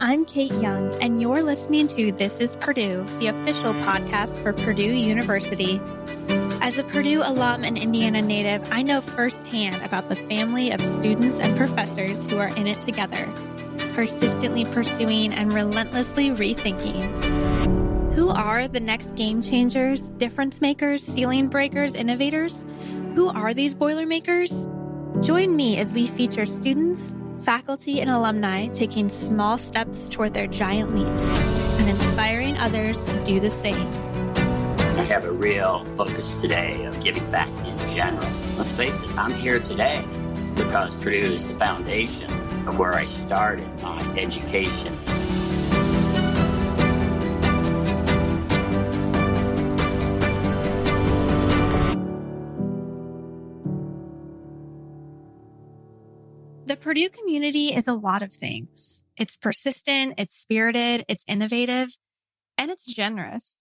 I'm Kate Young, and you're listening to This is Purdue, the official podcast for Purdue University. As a Purdue alum and Indiana native, I know firsthand about the family of students and professors who are in it together, persistently pursuing and relentlessly rethinking. Who are the next game changers, difference makers, ceiling breakers, innovators? Who are these Boilermakers? Join me as we feature students, faculty, and alumni taking small steps toward their giant leaps and inspiring others to do the same. I have a real focus today of giving back in general. Let's face it, I'm here today because Purdue is the foundation of where I started my education. The Purdue community is a lot of things. It's persistent, it's spirited, it's innovative, and it's generous.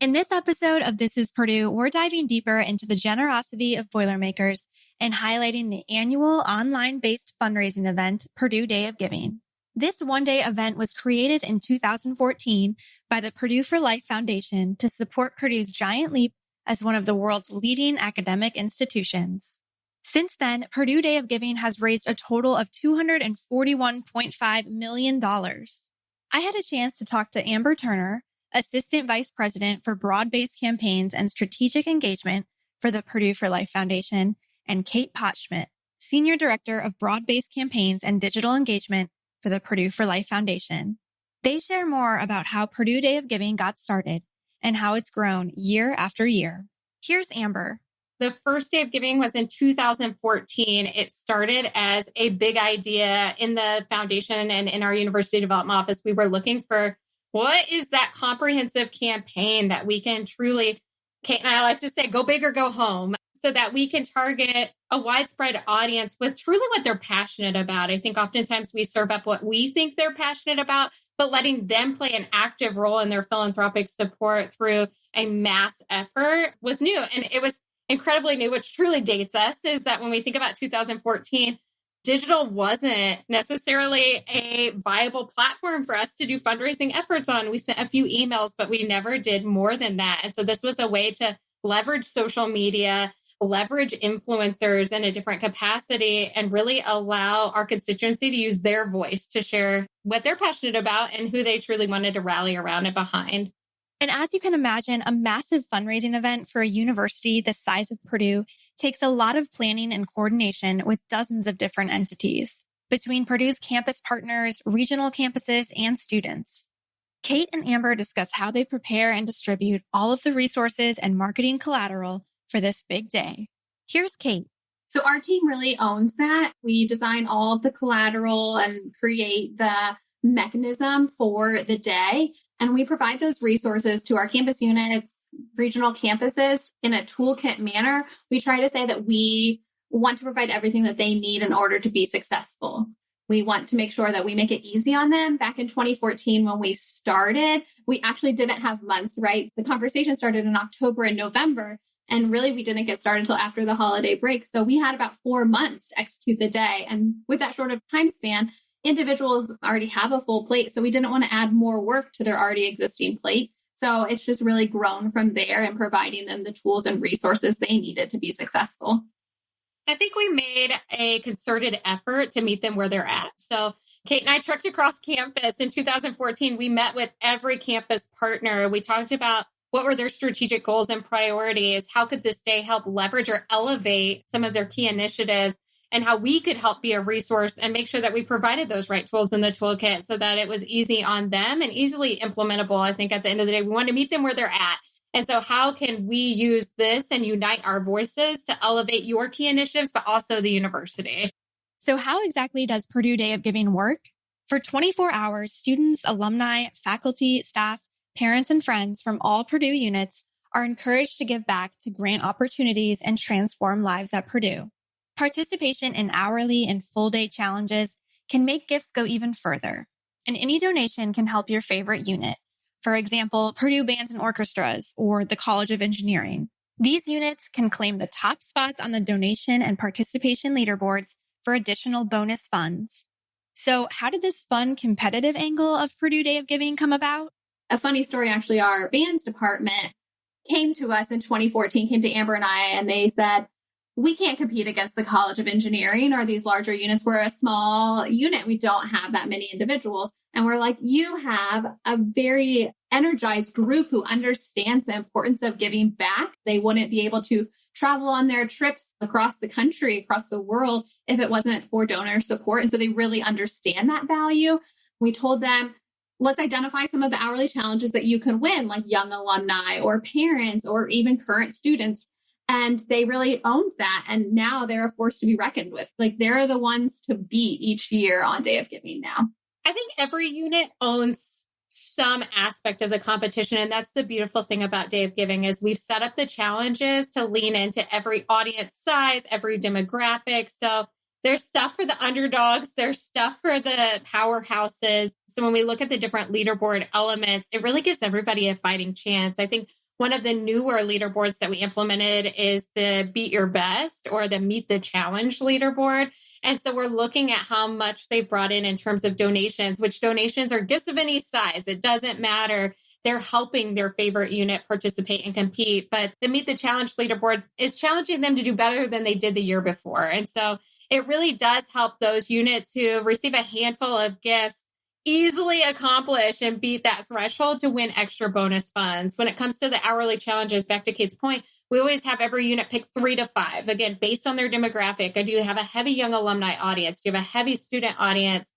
In this episode of This is Purdue, we're diving deeper into the generosity of Boilermakers and highlighting the annual online based fundraising event, Purdue Day of Giving. This one day event was created in 2014 by the Purdue for Life Foundation to support Purdue's giant leap as one of the world's leading academic institutions. Since then, Purdue Day of Giving has raised a total of $241.5 million. I had a chance to talk to Amber Turner, Assistant Vice President for Broad Based Campaigns and Strategic Engagement for the Purdue for Life Foundation, and Kate Potschmidt, Senior Director of Broad Based Campaigns and Digital Engagement for the Purdue for Life Foundation. They share more about how Purdue Day of Giving got started and how it's grown year after year. Here's Amber. The first day of giving was in 2014. It started as a big idea in the foundation and in our university development office. We were looking for what is that comprehensive campaign that we can truly, Kate and I like to say, go big or go home so that we can target a widespread audience with truly what they're passionate about. I think oftentimes we serve up what we think they're passionate about, but letting them play an active role in their philanthropic support through a mass effort was new. And it was incredibly new, which truly dates us, is that when we think about 2014, digital wasn't necessarily a viable platform for us to do fundraising efforts on. We sent a few emails, but we never did more than that. And so this was a way to leverage social media, leverage influencers in a different capacity, and really allow our constituency to use their voice to share what they're passionate about and who they truly wanted to rally around and behind. And as you can imagine, a massive fundraising event for a university the size of Purdue takes a lot of planning and coordination with dozens of different entities between Purdue's campus partners, regional campuses, and students. Kate and Amber discuss how they prepare and distribute all of the resources and marketing collateral for this big day. Here's Kate. So our team really owns that. We design all of the collateral and create the mechanism for the day. And we provide those resources to our campus units, regional campuses in a toolkit manner. We try to say that we want to provide everything that they need in order to be successful. We want to make sure that we make it easy on them. Back in 2014, when we started, we actually didn't have months, right? The conversation started in October and November. And really, we didn't get started until after the holiday break. So we had about four months to execute the day. And with that short of time span, individuals already have a full plate. So we didn't want to add more work to their already existing plate. So it's just really grown from there and providing them the tools and resources they needed to be successful. I think we made a concerted effort to meet them where they're at. So Kate and I trekked across campus in 2014. We met with every campus partner. We talked about what were their strategic goals and priorities? How could this day help leverage or elevate some of their key initiatives? And how we could help be a resource and make sure that we provided those right tools in the toolkit so that it was easy on them and easily implementable. I think at the end of the day, we want to meet them where they're at. And so, how can we use this and unite our voices to elevate your key initiatives, but also the university? So, how exactly does Purdue Day of Giving work? For 24 hours, students, alumni, faculty, staff, parents, and friends from all Purdue units are encouraged to give back to grant opportunities and transform lives at Purdue. Participation in hourly and full day challenges can make gifts go even further, and any donation can help your favorite unit. For example, Purdue Bands and Orchestras or the College of Engineering. These units can claim the top spots on the donation and participation leaderboards for additional bonus funds. So how did this fun competitive angle of Purdue Day of Giving come about? A funny story, actually, our bands department came to us in 2014, came to Amber and I, and they said, we can't compete against the College of Engineering or these larger units. We're a small unit. We don't have that many individuals. And we're like, you have a very energized group who understands the importance of giving back. They wouldn't be able to travel on their trips across the country, across the world, if it wasn't for donor support. And so they really understand that value. We told them, let's identify some of the hourly challenges that you can win, like young alumni or parents or even current students. And they really owned that. And now they're a force to be reckoned with. Like they're the ones to beat each year on Day of Giving now. I think every unit owns some aspect of the competition and that's the beautiful thing about day of giving is we've set up the challenges to lean into every audience size every demographic so there's stuff for the underdogs there's stuff for the powerhouses so when we look at the different leaderboard elements it really gives everybody a fighting chance i think one of the newer leaderboards that we implemented is the beat your best or the meet the challenge leaderboard and so we're looking at how much they brought in in terms of donations, which donations are gifts of any size. It doesn't matter. They're helping their favorite unit participate and compete. But the Meet the Challenge leaderboard is challenging them to do better than they did the year before. And so it really does help those units who receive a handful of gifts easily accomplish and beat that threshold to win extra bonus funds. When it comes to the hourly challenges, back to Kate's point, we always have every unit pick three to five, again, based on their demographic. Do have a heavy young alumni audience. Do you have a heavy student audience?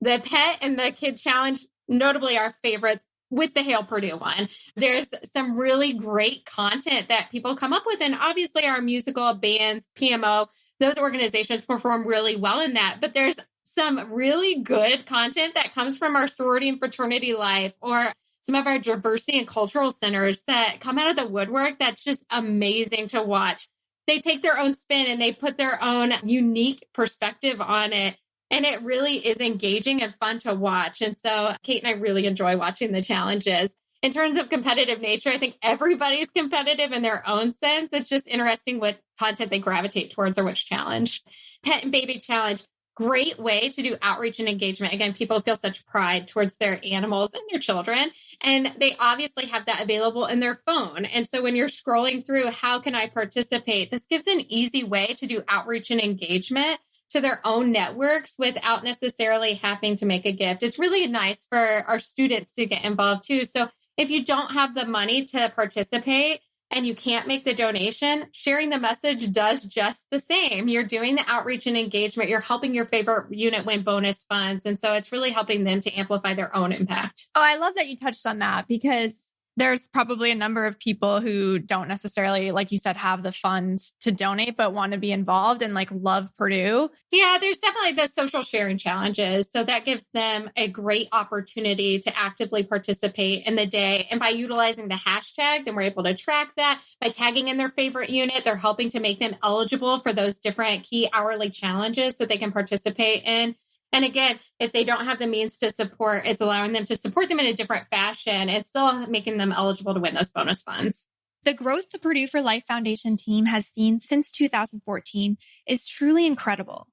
The pet and the kid challenge, notably our favorites with the Hail Purdue one. There's some really great content that people come up with. And obviously, our musical bands, PMO, those organizations perform really well in that. But there's some really good content that comes from our sorority and fraternity life or some of our diversity and cultural centers that come out of the woodwork that's just amazing to watch. They take their own spin and they put their own unique perspective on it. And it really is engaging and fun to watch. And so Kate and I really enjoy watching the challenges. In terms of competitive nature, I think everybody's competitive in their own sense. It's just interesting what content they gravitate towards or which challenge. Pet and baby challenge great way to do outreach and engagement. Again, people feel such pride towards their animals and their children, and they obviously have that available in their phone. And so when you're scrolling through, how can I participate? This gives an easy way to do outreach and engagement to their own networks without necessarily having to make a gift. It's really nice for our students to get involved too. So if you don't have the money to participate, and you can't make the donation, sharing the message does just the same. You're doing the outreach and engagement. You're helping your favorite unit win bonus funds. And so it's really helping them to amplify their own impact. Oh, I love that you touched on that because there's probably a number of people who don't necessarily, like you said, have the funds to donate, but want to be involved and like love Purdue. Yeah, there's definitely the social sharing challenges. So that gives them a great opportunity to actively participate in the day. And by utilizing the hashtag, then we're able to track that. By tagging in their favorite unit, they're helping to make them eligible for those different key hourly challenges that they can participate in. And again, if they don't have the means to support, it's allowing them to support them in a different fashion and still making them eligible to win those bonus funds. The growth the Purdue for Life Foundation team has seen since 2014 is truly incredible.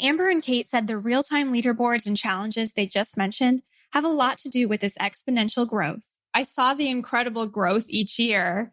Amber and Kate said the real time leaderboards and challenges they just mentioned have a lot to do with this exponential growth. I saw the incredible growth each year.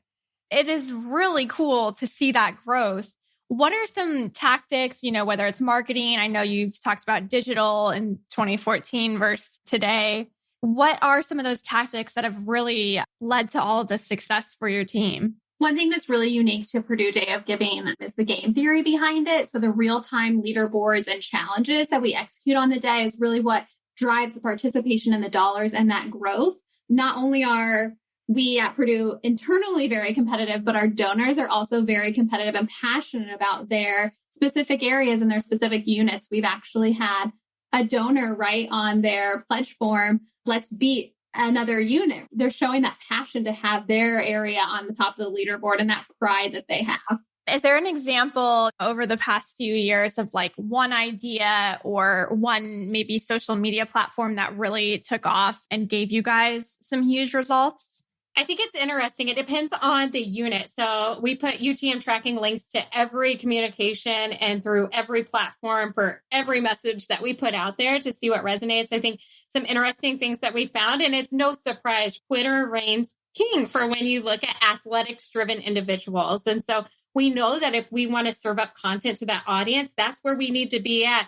It is really cool to see that growth. What are some tactics, you know, whether it's marketing? I know you've talked about digital in 2014 versus today. What are some of those tactics that have really led to all of the success for your team? One thing that's really unique to Purdue Day of Giving is the game theory behind it. So the real time leaderboards and challenges that we execute on the day is really what drives the participation and the dollars and that growth. Not only are we at Purdue internally very competitive, but our donors are also very competitive and passionate about their specific areas and their specific units. We've actually had a donor write on their pledge form, let's beat another unit. They're showing that passion to have their area on the top of the leaderboard and that pride that they have. Is there an example over the past few years of like one idea or one maybe social media platform that really took off and gave you guys some huge results? I think it's interesting. It depends on the unit. So we put UTM tracking links to every communication and through every platform for every message that we put out there to see what resonates. I think some interesting things that we found, and it's no surprise, Twitter reigns king for when you look at athletics driven individuals. And so we know that if we want to serve up content to that audience, that's where we need to be at.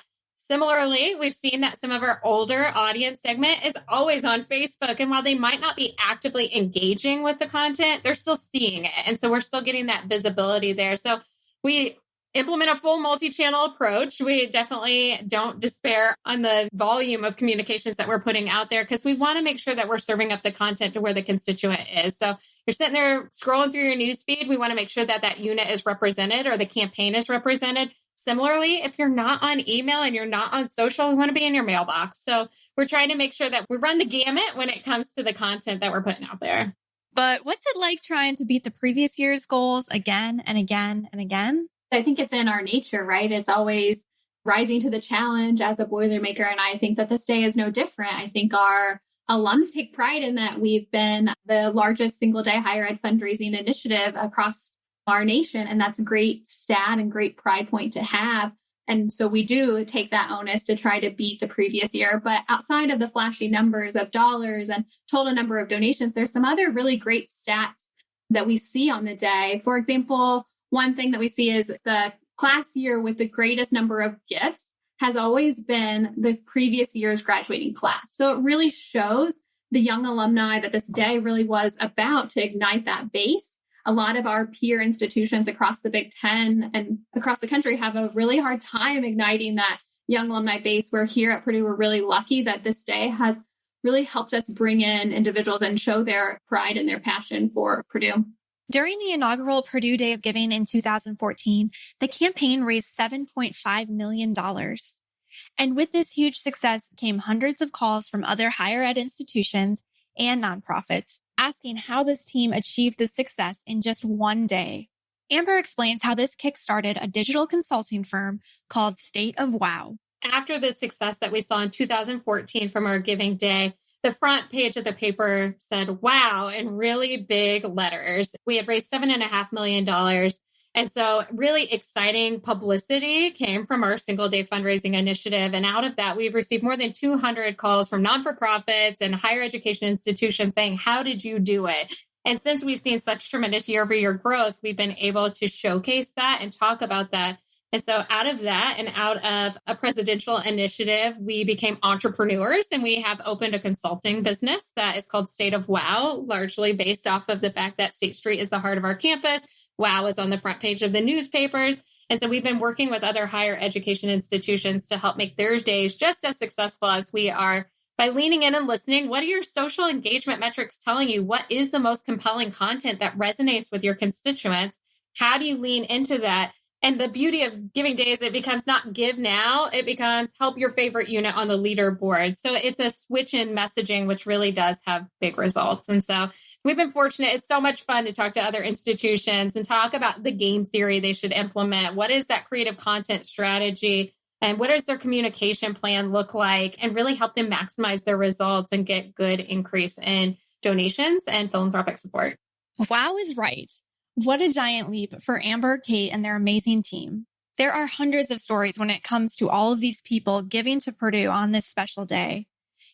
Similarly, we've seen that some of our older audience segment is always on Facebook. And while they might not be actively engaging with the content, they're still seeing it. And so we're still getting that visibility there. So we implement a full multi-channel approach. We definitely don't despair on the volume of communications that we're putting out there because we want to make sure that we're serving up the content to where the constituent is. So you're sitting there scrolling through your newsfeed. We want to make sure that that unit is represented or the campaign is represented. Similarly, if you're not on email and you're not on social, we want to be in your mailbox. So we're trying to make sure that we run the gamut when it comes to the content that we're putting out there. But what's it like trying to beat the previous year's goals again and again and again? I think it's in our nature, right? It's always rising to the challenge as a Boilermaker. And I think that this day is no different. I think our alums take pride in that we've been the largest single day higher ed fundraising initiative across our nation. And that's a great stat and great pride point to have. And so we do take that onus to try to beat the previous year. But outside of the flashy numbers of dollars and total number of donations, there's some other really great stats that we see on the day. For example, one thing that we see is the class year with the greatest number of gifts has always been the previous year's graduating class. So it really shows the young alumni that this day really was about to ignite that base a lot of our peer institutions across the Big Ten and across the country have a really hard time igniting that young alumni base. We're here at Purdue, we're really lucky that this day has really helped us bring in individuals and show their pride and their passion for Purdue. During the inaugural Purdue Day of Giving in 2014, the campaign raised $7.5 million. And with this huge success came hundreds of calls from other higher ed institutions and nonprofits asking how this team achieved this success in just one day. Amber explains how this kickstarted a digital consulting firm called State of Wow. After the success that we saw in 2014 from our Giving Day, the front page of the paper said wow in really big letters. We had raised $7.5 million and so, really exciting publicity came from our single day fundraising initiative. And out of that, we've received more than 200 calls from non for profits and higher education institutions saying, How did you do it? And since we've seen such tremendous year over year growth, we've been able to showcase that and talk about that. And so, out of that and out of a presidential initiative, we became entrepreneurs and we have opened a consulting business that is called State of Wow, largely based off of the fact that State Street is the heart of our campus WOW is on the front page of the newspapers. And so we've been working with other higher education institutions to help make their days just as successful as we are by leaning in and listening. What are your social engagement metrics telling you? What is the most compelling content that resonates with your constituents? How do you lean into that? And the beauty of giving days, it becomes not give now, it becomes help your favorite unit on the leaderboard. So it's a switch in messaging, which really does have big results. And so we've been fortunate. It's so much fun to talk to other institutions and talk about the game theory they should implement. What is that creative content strategy? And what does their communication plan look like? And really help them maximize their results and get good increase in donations and philanthropic support. Wow is right. What a giant leap for Amber, Kate, and their amazing team. There are hundreds of stories when it comes to all of these people giving to Purdue on this special day.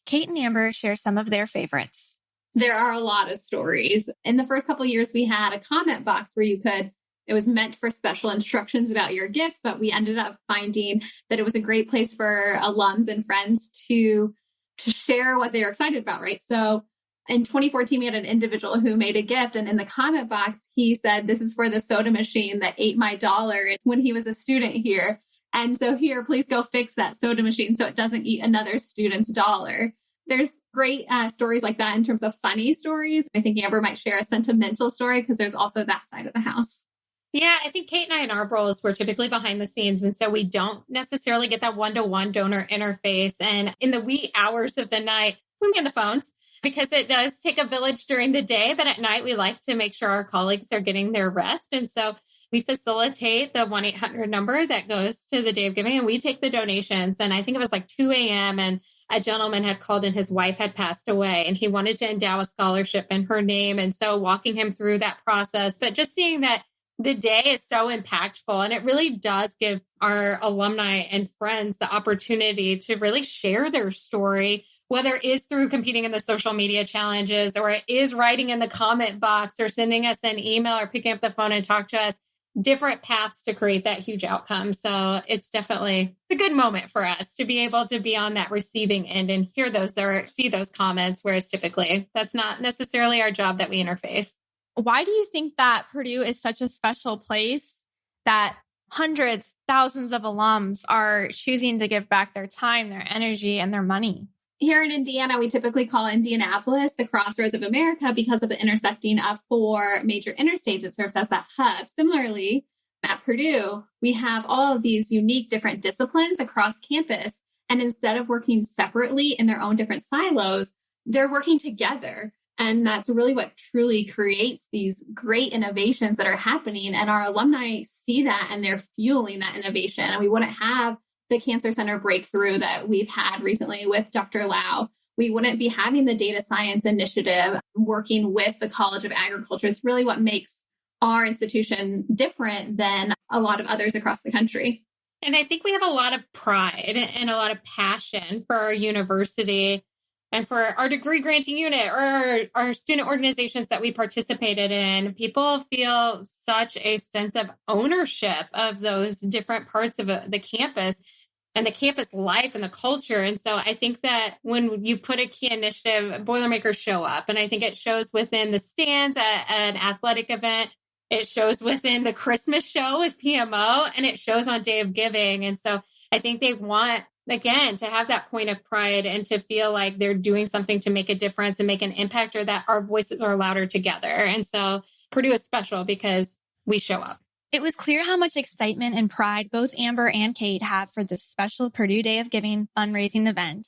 Kate and Amber share some of their favorites there are a lot of stories. In the first couple years, we had a comment box where you could, it was meant for special instructions about your gift, but we ended up finding that it was a great place for alums and friends to, to share what they were excited about, right? So in 2014, we had an individual who made a gift, and in the comment box, he said, This is for the soda machine that ate my dollar when he was a student here. And so, here, please go fix that soda machine so it doesn't eat another student's dollar there's great uh, stories like that in terms of funny stories. I think Amber might share a sentimental story because there's also that side of the house. Yeah, I think Kate and I in our roles we're typically behind the scenes. And so we don't necessarily get that one to one donor interface. And in the wee hours of the night, we man the phones because it does take a village during the day. But at night, we like to make sure our colleagues are getting their rest. And so we facilitate the 1 800 number that goes to the day of giving and we take the donations. And I think it was like 2 a.m. And a gentleman had called and his wife had passed away and he wanted to endow a scholarship in her name. And so walking him through that process, but just seeing that the day is so impactful and it really does give our alumni and friends the opportunity to really share their story whether it is through competing in the social media challenges or it is writing in the comment box or sending us an email or picking up the phone and talk to us different paths to create that huge outcome. So it's definitely a good moment for us to be able to be on that receiving end and hear those or see those comments whereas typically that's not necessarily our job that we interface. Why do you think that purdue is such a special place that hundreds thousands of alums are choosing to give back their time their energy and their money here in Indiana, we typically call Indianapolis the crossroads of America because of the intersecting of four major interstates. It serves as that hub. Similarly, at Purdue, we have all of these unique different disciplines across campus. And instead of working separately in their own different silos, they're working together. And that's really what truly creates these great innovations that are happening. And our alumni see that and they're fueling that innovation. And we wouldn't have the Cancer Center breakthrough that we've had recently with Dr. Low, we wouldn't be having the data science initiative working with the College of Agriculture. It's really what makes our institution different than a lot of others across the country. And I think we have a lot of pride and a lot of passion for our university and for our degree granting unit or our, student organizations that we participated in. People feel such a sense of ownership of those different parts of uh, the campus and the campus life and the culture. And so I think that when you put a key initiative, Boilermakers show up. And I think it shows within the stands at, an athletic event. It shows within the Christmas show with PMO and it shows on Day of Giving. And so I think they want, again, to have that point of pride and to feel like they're doing something to make a difference and make an impact or that our voices are louder together. And so Purdue is special because we show up. It was clear how much excitement and pride both Amber and Kate have for this special Purdue Day of Giving fundraising event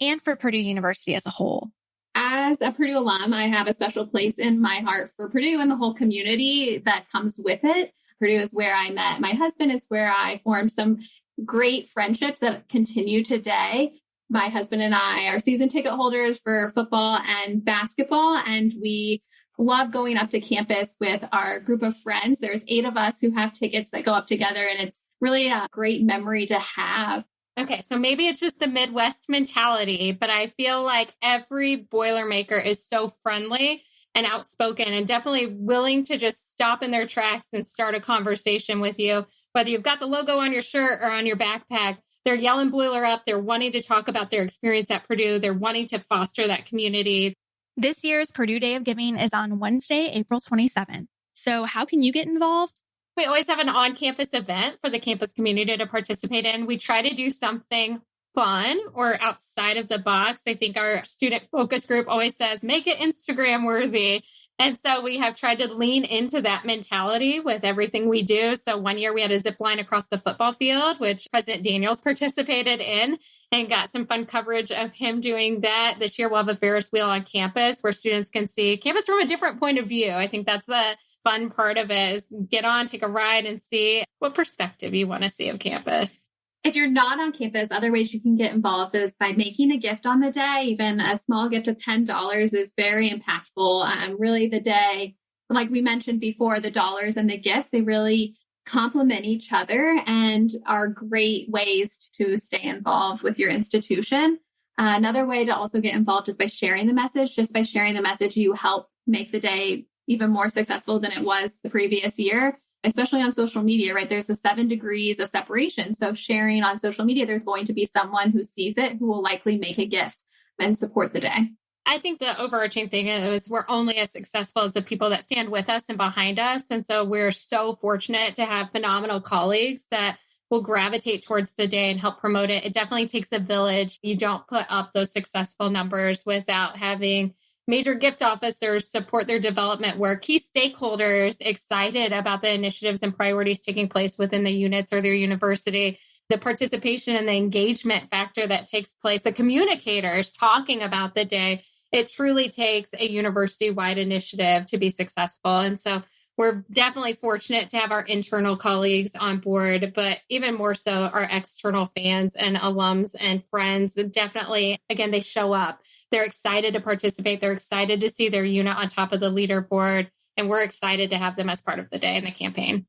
and for Purdue University as a whole. As a Purdue alum, I have a special place in my heart for Purdue and the whole community that comes with it. Purdue is where I met my husband. It's where I formed some great friendships that continue today. My husband and I are season ticket holders for football and basketball, and we love going up to campus with our group of friends. There's eight of us who have tickets that go up together, and it's really a great memory to have. Okay, so maybe it's just the Midwest mentality, but I feel like every Boilermaker is so friendly and outspoken and definitely willing to just stop in their tracks and start a conversation with you. Whether you've got the logo on your shirt or on your backpack, they're yelling Boiler up. They're wanting to talk about their experience at Purdue. They're wanting to foster that community. This year's Purdue Day of Giving is on Wednesday, April 27th. So how can you get involved? We always have an on campus event for the campus community to participate in. We try to do something fun or outside of the box. I think our student focus group always says, make it Instagram worthy. And so we have tried to lean into that mentality with everything we do. So one year we had a zip line across the football field, which President Daniels participated in and got some fun coverage of him doing that. This year we'll have a Ferris wheel on campus where students can see campus from a different point of view. I think that's the fun part of it is get on, take a ride and see what perspective you want to see of campus. If you're not on campus, other ways you can get involved is by making a gift on the day. Even a small gift of $10 is very impactful. Um, really, the day, like we mentioned before, the dollars and the gifts, they really complement each other and are great ways to stay involved with your institution. Uh, another way to also get involved is by sharing the message. Just by sharing the message, you help make the day even more successful than it was the previous year especially on social media, right? There's the seven degrees of separation. So sharing on social media, there's going to be someone who sees it who will likely make a gift and support the day. I think the overarching thing is we're only as successful as the people that stand with us and behind us. And so we're so fortunate to have phenomenal colleagues that will gravitate towards the day and help promote it. It definitely takes a village. You don't put up those successful numbers without having Major gift officers support their development where key stakeholders excited about the initiatives and priorities taking place within the units or their university, the participation and the engagement factor that takes place, the communicators talking about the day. It truly takes a university wide initiative to be successful. And so we're definitely fortunate to have our internal colleagues on board, but even more so our external fans and alums and friends. Definitely, again, they show up. They're excited to participate. They're excited to see their unit on top of the leaderboard. And we're excited to have them as part of the day and the campaign.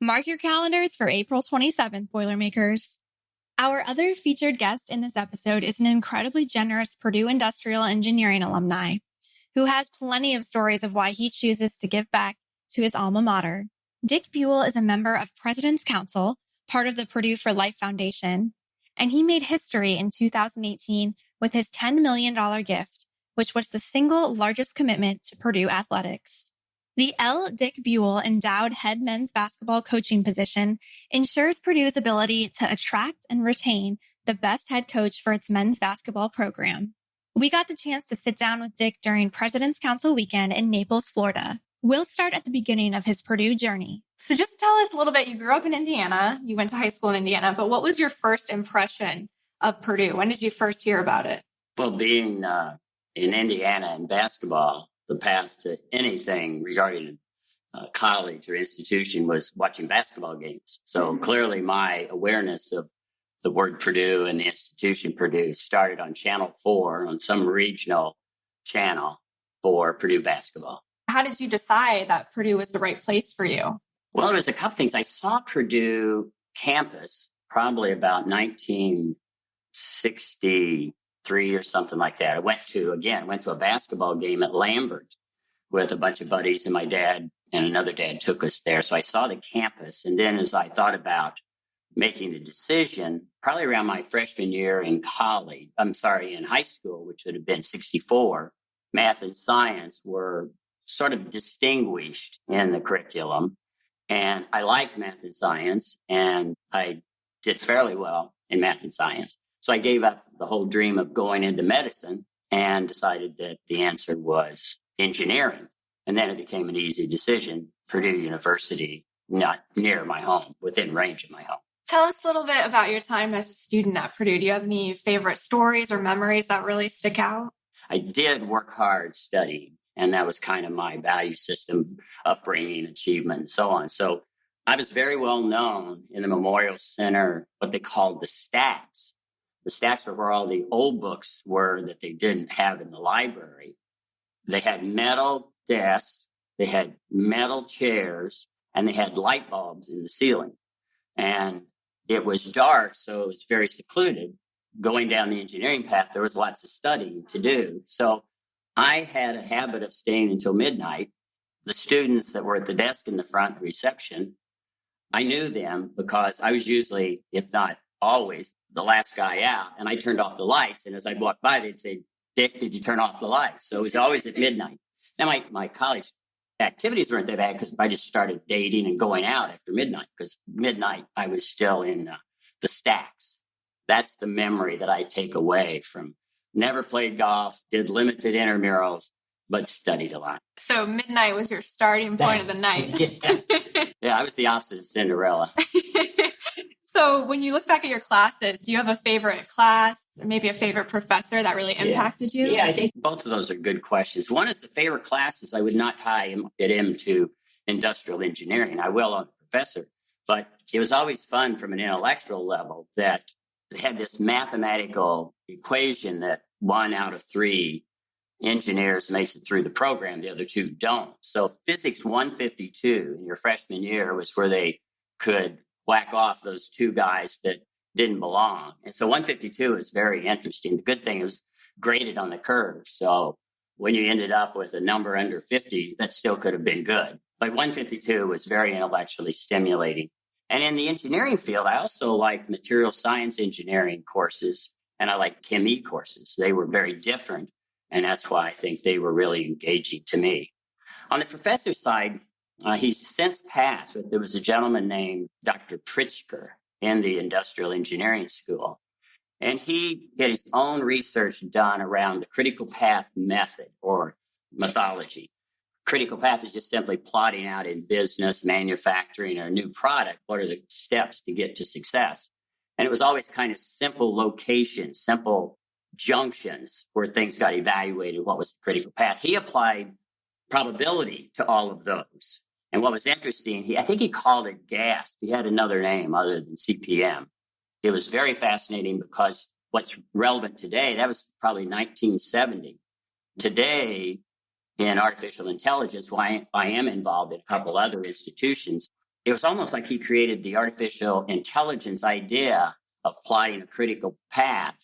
Mark your calendars for April 27th, Boilermakers. Our other featured guest in this episode is an incredibly generous Purdue Industrial Engineering alumni who has plenty of stories of why he chooses to give back to his alma mater. Dick Buell is a member of President's Council, part of the Purdue for Life Foundation, and he made history in 2018 with his $10 million gift, which was the single largest commitment to Purdue athletics. The L. Dick Buell endowed head men's basketball coaching position ensures Purdue's ability to attract and retain the best head coach for its men's basketball program. We got the chance to sit down with Dick during President's Council weekend in Naples, Florida. We'll start at the beginning of his Purdue journey. So just tell us a little bit. You grew up in Indiana. You went to high school in Indiana, but what was your first impression of Purdue? When did you first hear about it? Well, being uh, in Indiana and basketball, the path to anything regarding uh, college or institution was watching basketball games. So mm-hmm. clearly, my awareness of the word Purdue and the institution Purdue started on Channel 4 on some regional channel for Purdue basketball. How did you decide that Purdue was the right place for you? Well, there was a couple things. I saw Purdue campus probably about 1963 or something like that. I went to, again, went to a basketball game at Lambert with a bunch of buddies, and my dad and another dad took us there. So I saw the campus. And then as I thought about making the decision, probably around my freshman year in college, I'm sorry, in high school, which would have been 64, math and science were sort of distinguished in the curriculum. And I liked math and science, and I did fairly well in math and science. So I gave up the whole dream of going into medicine and decided that the answer was engineering. And then it became an easy decision Purdue University, not near my home, within range of my home. Tell us a little bit about your time as a student at Purdue. Do you have any favorite stories or memories that really stick out? I did work hard studying. And that was kind of my value system, upbringing, achievement, and so on. So I was very well known in the Memorial Center, what they called the stacks. The stacks were where all the old books were that they didn't have in the library. They had metal desks, they had metal chairs, and they had light bulbs in the ceiling. And it was dark, so it was very secluded. Going down the engineering path, there was lots of studying to do. So I had a habit of staying until midnight. The students that were at the desk in the front reception, I knew them because I was usually, if not always, the last guy out. And I turned off the lights. And as I walked by, they'd say, Dick, did you turn off the lights? So it was always at midnight. Now, my, my college activities weren't that bad because I just started dating and going out after midnight because midnight I was still in uh, the stacks. That's the memory that I take away from never played golf, did limited intramurals, but studied a lot. So midnight was your starting point of the night. yeah. yeah, I was the opposite of Cinderella. so when you look back at your classes, do you have a favorite class, or maybe a favorite professor that really impacted yeah. you? Yeah, I think both of those are good questions. One is the favorite classes. I would not tie it into industrial engineering. I will on the professor, but it was always fun from an intellectual level that had this mathematical equation that one out of three engineers makes it through the program, the other two don't. So physics 152 in your freshman year was where they could whack off those two guys that didn't belong. And so 152 is very interesting. The good thing was graded on the curve. So when you ended up with a number under 50, that still could have been good. But 152 was very intellectually stimulating. And in the engineering field, I also like material science engineering courses and I like Chem e courses. They were very different. And that's why I think they were really engaging to me. On the professor side, uh, he's since passed, but there was a gentleman named Dr. Pritsker in the industrial engineering school. And he had his own research done around the critical path method or methodology critical path is just simply plotting out in business, manufacturing, or new product what are the steps to get to success. And it was always kind of simple locations, simple junctions where things got evaluated. What was the critical path? He applied probability to all of those. And what was interesting, he, I think he called it GASP. He had another name other than CPM. It was very fascinating because what's relevant today, that was probably 1970. Today, in artificial intelligence, why I am involved in a couple other institutions, it was almost like he created the artificial intelligence idea of plotting a critical path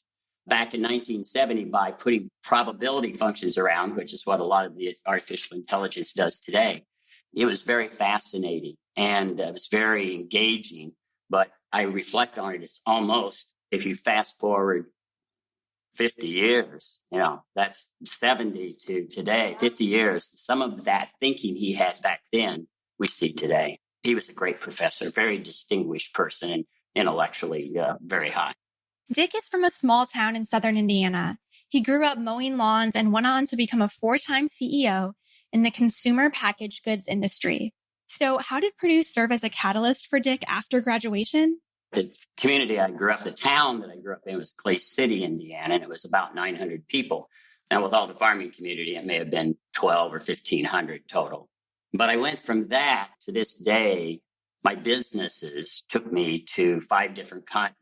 back in 1970 by putting probability functions around, which is what a lot of the artificial intelligence does today. It was very fascinating and it was very engaging, but I reflect on it. It's almost, if you fast forward 50 years, you know, that's 70 to today, 50 years. Some of that thinking he had back then, we see today. He was a great professor, very distinguished person, intellectually uh, very high. Dick is from a small town in southern Indiana. He grew up mowing lawns and went on to become a four time CEO in the consumer packaged goods industry. So, how did Purdue serve as a catalyst for Dick after graduation? The community I grew up, the town that I grew up in was Clay City, Indiana, and it was about 900 people. Now, with all the farming community, it may have been 12 or 1500 total. But I went from that to this day, my businesses took me to five different continents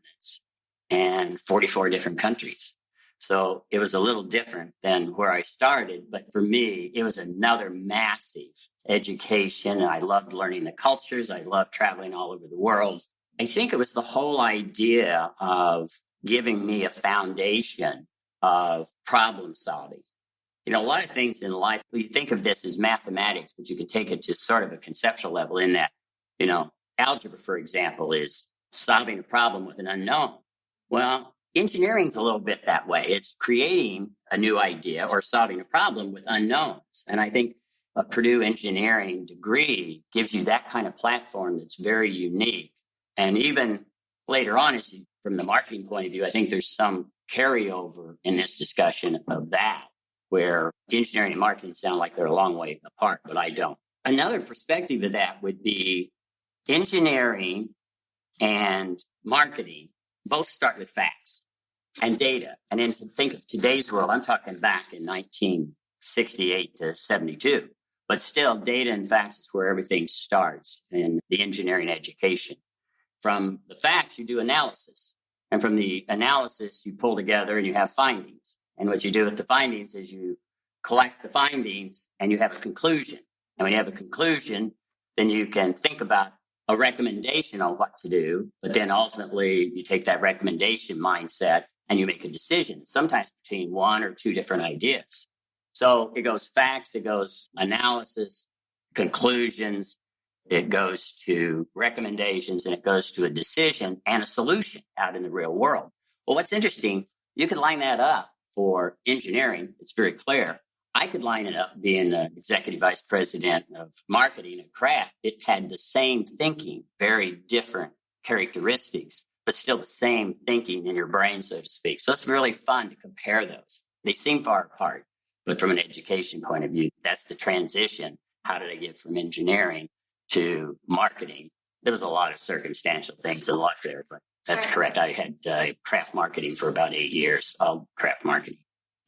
and 44 different countries. So it was a little different than where I started. But for me, it was another massive education. I loved learning the cultures. I loved traveling all over the world. I think it was the whole idea of giving me a foundation of problem solving. You know, a lot of things in life, you think of this as mathematics, but you can take it to sort of a conceptual level in that, you know, algebra, for example, is solving a problem with an unknown. Well, engineering's a little bit that way. It's creating a new idea or solving a problem with unknowns. And I think a Purdue engineering degree gives you that kind of platform that's very unique. And even later on, as you, from the marketing point of view, I think there's some carryover in this discussion of that, where engineering and marketing sound like they're a long way apart, but I don't. Another perspective of that would be engineering and marketing both start with facts and data. And then to think of today's world, I'm talking back in 1968 to 72. But still, data and facts is where everything starts in the engineering education. From the facts, you do analysis. And from the analysis, you pull together and you have findings. And what you do with the findings is you collect the findings and you have a conclusion. And when you have a conclusion, then you can think about a recommendation on what to do, but then ultimately you take that recommendation mindset and you make a decision, sometimes between one or two different ideas. So it goes facts, it goes analysis, conclusions, it goes to recommendations, and it goes to a decision and a solution out in the real world. Well, what's interesting, you can line that up for engineering. It's very clear. I could line it up being the executive vice president of marketing at Kraft. It had the same thinking, very different characteristics, but still the same thinking in your brain, so to speak. So it's really fun to compare those. They seem far apart, but from an education point of view, that's the transition. How did I get from engineering to marketing? There was a lot of circumstantial things in life there, but that's correct. I had uh, Kraft marketing for about eight years, all Kraft marketing.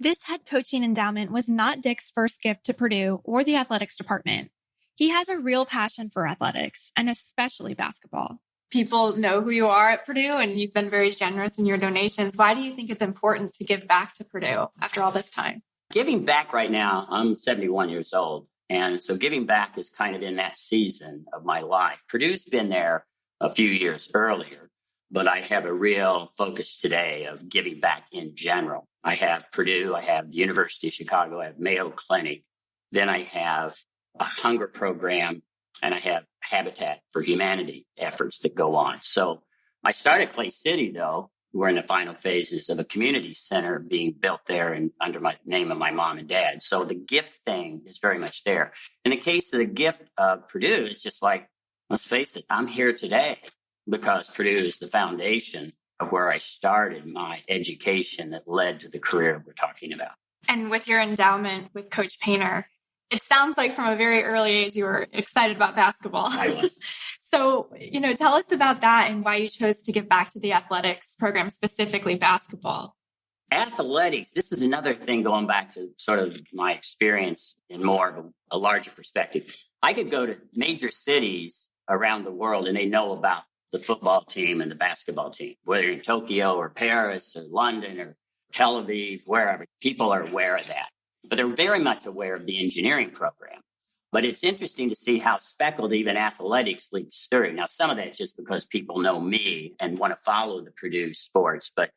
This head coaching endowment was not Dick's first gift to Purdue or the athletics department. He has a real passion for athletics and especially basketball. People know who you are at Purdue and you've been very generous in your donations. Why do you think it's important to give back to Purdue after all this time? Giving back right now, I'm 71 years old. And so giving back is kind of in that season of my life. Purdue's been there a few years earlier, but I have a real focus today of giving back in general. I have Purdue, I have the University of Chicago, I have Mayo Clinic, then I have a hunger program, and I have Habitat for Humanity efforts that go on. So I started Clay City, though. We're in the final phases of a community center being built there and under my name of my mom and dad. So the gift thing is very much there. In the case of the gift of Purdue, it's just like, let's face it, I'm here today because Purdue is the foundation of where I started my education that led to the career we're talking about. And with your endowment with Coach Painter, it sounds like from a very early age you were excited about basketball. I was. so, you know, tell us about that and why you chose to give back to the athletics program, specifically basketball. Athletics, this is another thing going back to sort of my experience in more of a, a larger perspective. I could go to major cities around the world and they know about the football team and the basketball team, whether in Tokyo or Paris or London or Tel Aviv, wherever. People are aware of that. But they're very much aware of the engineering program. But it's interesting to see how speckled even athletics leaks through. Now, some of that's just because people know me and want to follow the Purdue sports, but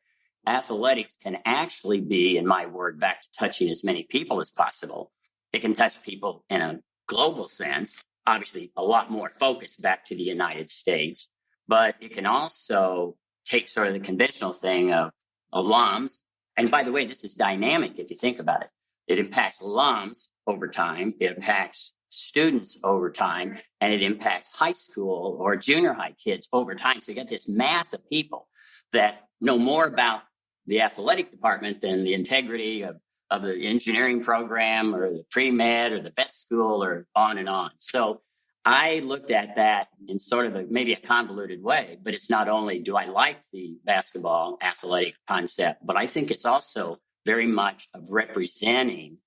athletics can actually be, in my word, back to touching as many people as possible. It can touch people in a global sense, obviously a lot more focused back to the United States, but it can also take sort of the conventional thing of alums. And by the way, this is dynamic if you think about it. It impacts alums over time. It impacts students over time and it impacts high school or junior high kids over time. So you get this mass of people that know more about the athletic department than the integrity of, of the engineering program or the pre med or the vet school or on and on. So I looked at that in sort of a maybe a convoluted way, but it's not only do I like the basketball athletic concept, but I think it's also very much of representing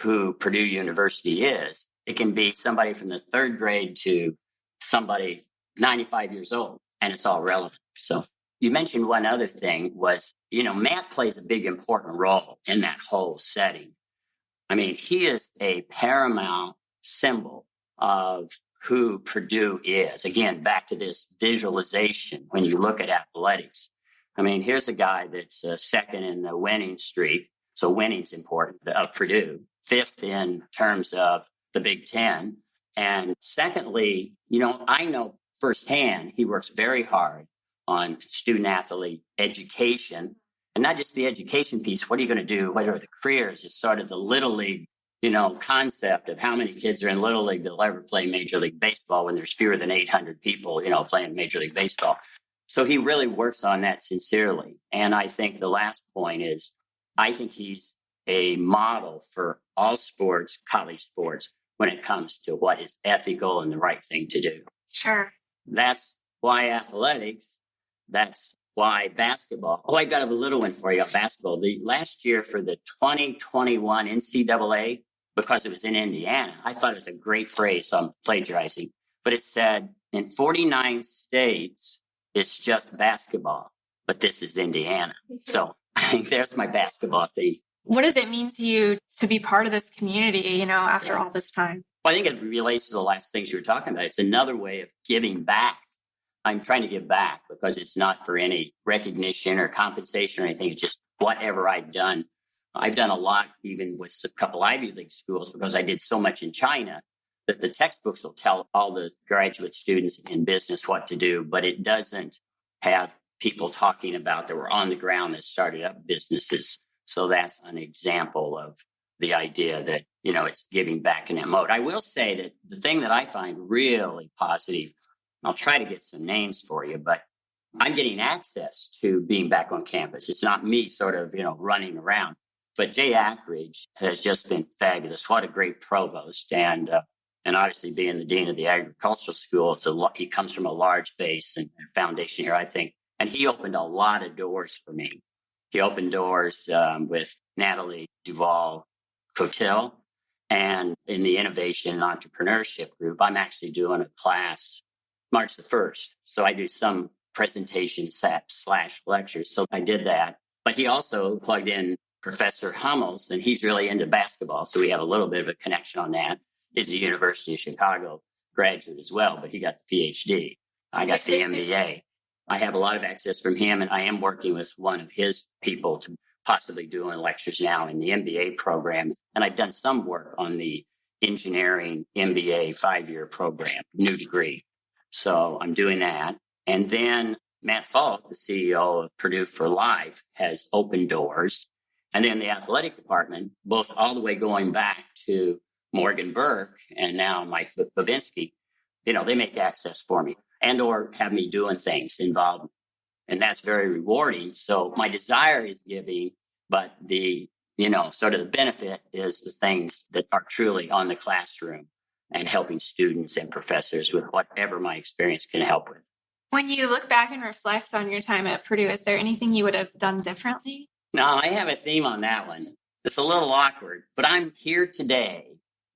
who Purdue University is. It can be somebody from the third grade to somebody 95 years old, and it's all relevant. So you mentioned one other thing was, you know, Matt plays a big important role in that whole setting. I mean, he is a paramount symbol of who Purdue is. Again, back to this visualization when you look at athletics. I mean, here's a guy that's uh, second in the winning streak. So winning's important of Purdue, fifth in terms of the Big Ten. And secondly, you know, I know firsthand he works very hard on student athlete education and not just the education piece. What are you going to do? What are the careers? Is sort of the little league you know, concept of how many kids are in little league that'll ever play major league baseball when there's fewer than 800 people, you know, playing major league baseball. So he really works on that sincerely. And I think the last point is I think he's a model for all sports, college sports, when it comes to what is ethical and the right thing to do. Sure. That's why athletics, that's why basketball. Oh, I got a little one for you on basketball. The last year for the 2021 NCAA, because it was in Indiana. I thought it was a great phrase, so I'm plagiarizing. But it said in 49 states, it's just basketball, but this is Indiana. Mm-hmm. So I think there's my basketball theme. What does it mean to you to be part of this community, you know, after all this time? Well, I think it relates to the last things you were talking about. It's another way of giving back. I'm trying to give back because it's not for any recognition or compensation or anything. It's just whatever I've done I've done a lot even with a couple Ivy League schools because I did so much in China that the textbooks will tell all the graduate students in business what to do, but it doesn't have people talking about that were on the ground that started up businesses. So that's an example of the idea that, you know, it's giving back in that mode. I will say that the thing that I find really positive, I'll try to get some names for you, but I'm getting access to being back on campus. It's not me sort of, you know, running around. But Jay Akridge has just been fabulous. What a great provost. And, uh, and obviously being the dean of the agricultural school, it's a, he comes from a large base and foundation here, I think. And he opened a lot of doors for me. He opened doors um, with Natalie Duval Cotil and in the innovation and entrepreneurship group. I'm actually doing a class March the 1st. So I do some presentations slash lectures. So I did that. But he also plugged in Professor Hummels, and he's really into basketball. So we have a little bit of a connection on that. He's a University of Chicago graduate as well, but he got the PhD. I got the MBA. I have a lot of access from him, and I am working with one of his people to possibly doing lectures now in the MBA program. And I've done some work on the engineering MBA five year program, new degree. So I'm doing that. And then Matt Folk, the CEO of Purdue for Life, has opened doors and then the athletic department, both all the way going back to Morgan Burke and now Mike Bobinski, you know, they make access for me and or have me doing things involved. And that's very rewarding. So my desire is giving, but the, you know, sort of the benefit is the things that are truly on the classroom and helping students and professors with whatever my experience can help with. When you look back and reflect on your time at Purdue, is there anything you would have done differently? No, I have a theme on that one. It's a little awkward, but I'm here today.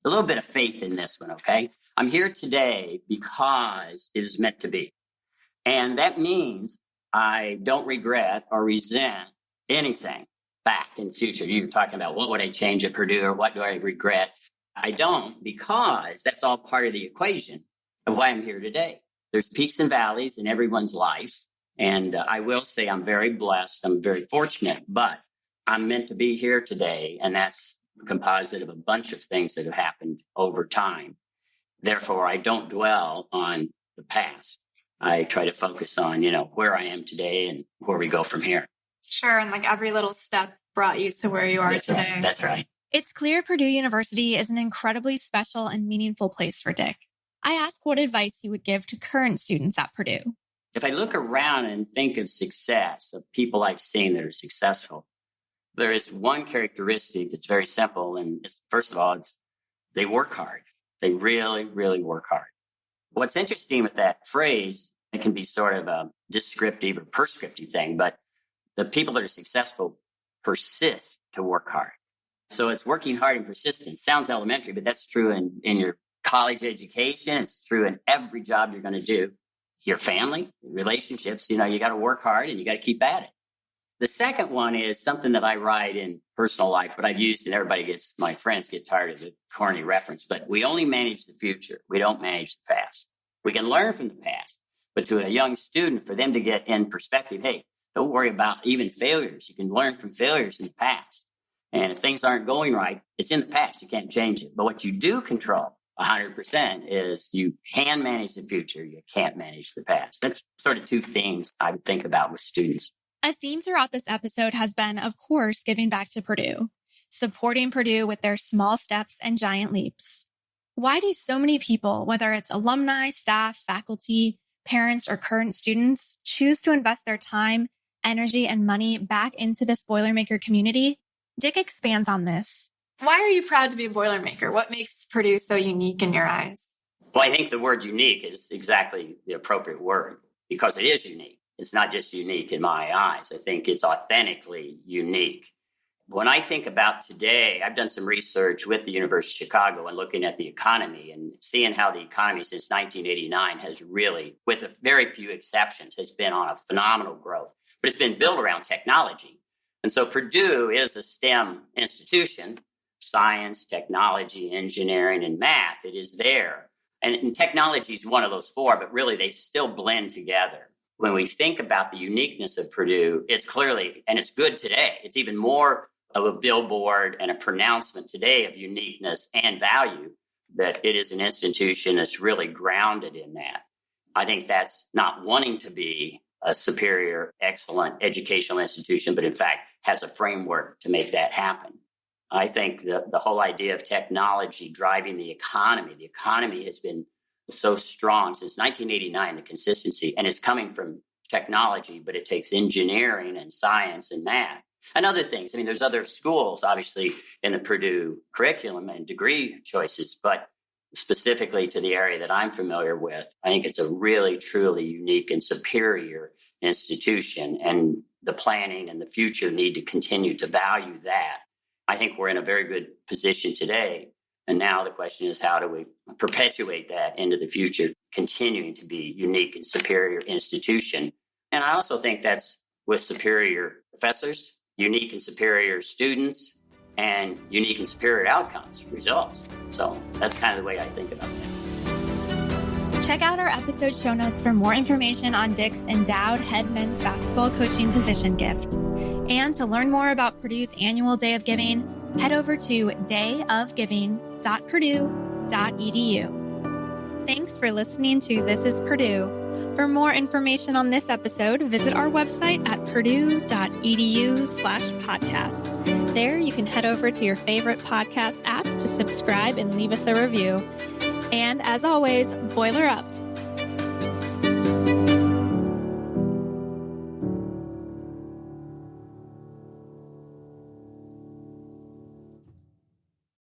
A little bit of faith in this one, okay? I'm here today because it is meant to be. And that means I don't regret or resent anything back in future. You were talking about what would I change at Purdue or what do I regret? I don't because that's all part of the equation of why I'm here today. There's peaks and valleys in everyone's life. And uh, I will say I'm very blessed. I'm very fortunate, but I'm meant to be here today. And that's composite of a bunch of things that have happened over time. Therefore, I don't dwell on the past. I try to focus on, you know, where I am today and where we go from here. Sure. And like every little step brought you to where you are That's today. Right. That's right. It's clear Purdue University is an incredibly special and meaningful place for Dick. I ask what advice he would give to current students at Purdue. If I look around and think of success, of people I've seen that are successful, there is one characteristic that's very simple. And it's, first of all, it's they work hard. They really, really work hard. What's interesting with that phrase, it can be sort of a descriptive or prescriptive thing, but the people that are successful persist to work hard. So it's working hard and persistence. Sounds elementary, but that's true in, in your college education. It's true in every job you're going to do. Your family, relationships, you know, you got to work hard and you got to keep at it. The second one is something that I write in personal life, but I've used and everybody gets, my friends get tired of the corny reference, but we only manage the future. We don't manage the past. We can learn from the past, but to a young student, for them to get in perspective, hey, don't worry about even failures. You can learn from failures in the past. And if things aren't going right, it's in the past. You can't change it. But what you do control 100% is you can manage the future. You can't manage the past. That's sort of two things I think about with students. A theme throughout this episode has been, of course, giving back to Purdue, supporting Purdue with their small steps and giant leaps. Why do so many people, whether it's alumni, staff, faculty, parents, or current students, choose to invest their time, energy, and money back into this Boilermaker community? Dick expands on this. Why are you proud to be a Boilermaker? What makes Purdue so unique in your eyes? Well, I think the word unique is exactly the appropriate word because it is unique. It's not just unique in my eyes. I think it's authentically unique. When I think about today, I've done some research with the University of Chicago and looking at the economy and seeing how the economy since 1989 has really, with a very few exceptions, has been on a phenomenal growth. But it's been built around technology. And so Purdue is a STEM institution science, technology, engineering, and math. It is there. And, and technology is one of those four, but really they still blend together. When we think about the uniqueness of Purdue, it's clearly, and it's good today, it's even more of a billboard and a pronouncement today of uniqueness and value that it is an institution that's really grounded in that. I think that's not wanting to be a superior, excellent educational institution, but in fact has a framework to make that happen. I think the, the whole idea of technology driving the economy, the economy has been so strong since 1989, the consistency, and it's coming from technology, but it takes engineering and science and math and other things. I mean, there's other schools, obviously, in the Purdue curriculum and degree choices, but specifically to the area that I'm familiar with, I think it's a really, truly unique and superior institution. And the planning and the future need to continue to value that. I think we're in a very good position today. And now the question is how do we perpetuate that into the future, continuing to be unique and superior institution? And I also think that's with superior professors, unique and superior students, and unique and superior outcomes, results. So that's kind of the way I think about it. Check out our episode show notes for more information on Dick's endowed head men's basketball coaching position gift. And to learn more about Purdue's annual Day of Giving, head over to dayofgiving.purdue.edu. Thanks for listening to This is Purdue. For more information on this episode, visit our website at purdue.edu slash podcast. There you can head over to your favorite podcast app to subscribe and leave us a review. And as always, boiler up.